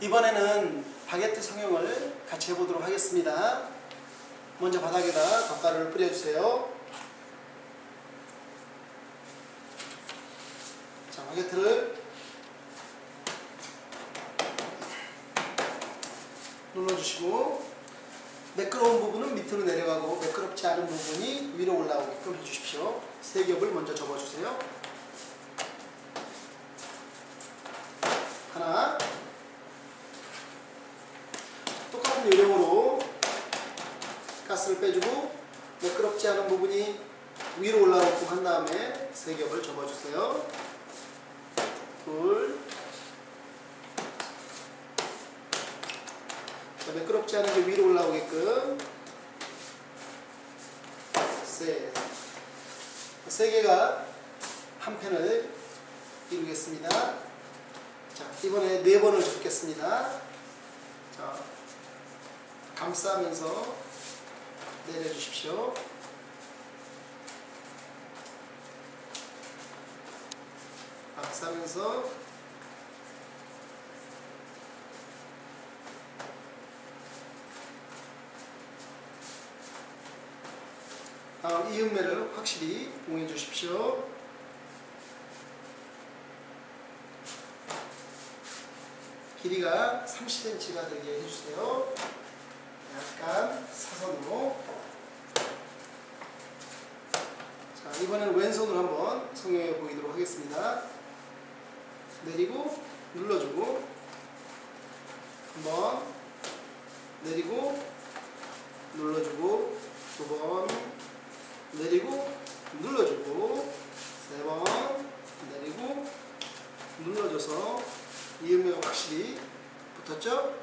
이번에는 바게트 성형을 같이 해보도록 하겠습니다. 먼저 바닥에다 덧가루를 뿌려주세요. 자, 바게트를 눌러주시고 매끄러운 부분은 밑으로 내려가고 매끄럽지 않은 부분이 위로 올라오게끔 해주십시오. 세 겹을 먼저 접어주세요. 하나 똑같은 요령으로 가스를 빼주고 매끄럽지 않은 부분이 위로 올라오게끔 한 다음에 세 겹을 접어주세요. 둘 자, 매끄럽지 않은 게 위로 올라오게끔 셋. 세 개가 한 펜을 이루겠습니다. 자, 이번에 네 번을 접겠습니다. 자, 감싸면서 내려주십시오. 감싸면서 다음 이음매를 확실히 봉해 주십시오. 길이가 30cm가 되게 해주세요. 약간 사선으로. 자, 이번에는 왼손으로 한번 성형해 보이도록 하겠습니다. 내리고 눌러주고 한번 내리고 눌러주고 두 번 내리고 눌러주고 세 번 내리고 눌러줘서 이음매가 확실히 붙었죠?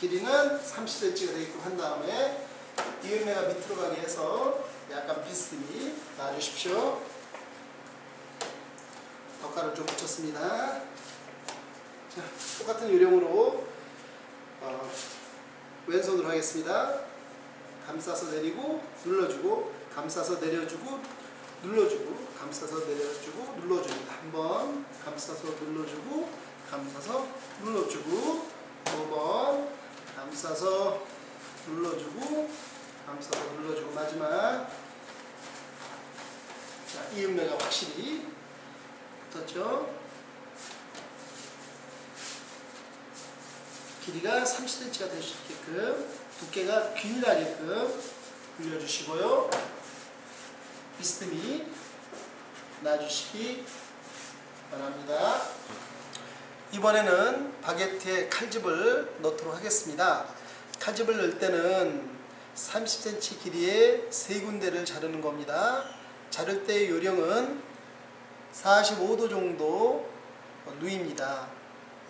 길이는 30cm가 되게끔 한 다음에 이음매가 밑으로 가게 해서 약간 비스듬히 놔주십시오. 덧가루 좀 붙였습니다. 자, 똑같은 요령으로 어, 왼손으로 하겠습니다. 감싸서 내리고 눌러주고 감싸서 내려주고 눌러주고 감싸서 내려주고 눌러줍니다. 한번 감싸서 눌러주고 감싸서 눌러주고 두 번 감싸서 눌러주고 감싸서 눌러주고 마지막 자 이음매가 확실히 붙었죠. 길이가 30cm가 될 수 있게끔 두께가 균일하게끔 굴려주시고요. 비스듬히 놔주시기 바랍니다. 이번에는 바게트에 칼집을 넣도록 하겠습니다. 칼집을 넣을 때는 30cm 길이의 세 군데를 자르는 겁니다. 자를 때의 요령은 45도 정도 누입니다.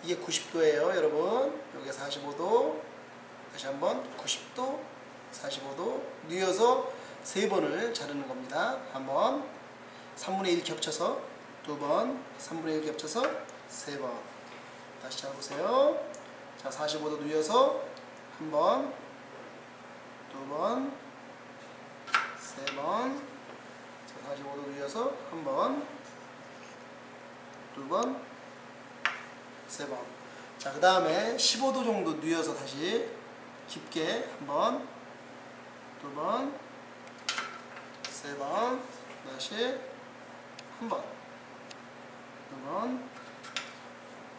이게 90도예요, 여러분. 여기 45도. 다시 한번 90도, 45도 누여서 세 번을 자르는 겁니다. 한번 3분의 1 겹쳐서 두 번, 3분의 1 겹쳐서 세 번. 다시 잡으세요. 자, 45도 누여서 한 번, 두 번, 세 번. 자, 45도 누여서 한 번, 두 번, 세 번. 자, 그 다음에 15도 정도 누여서 다시 깊게 한 번, 두 번, 세 번, 다시 한 번, 두 번,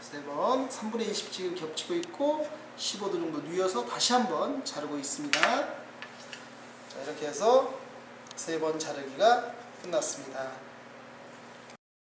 세 번, 3분의 20 지금 겹치고 있고 15도 정도 누여서 다시 한번 자르고 있습니다. 자, 이렇게 해서 세 번 자르기가 끝났습니다.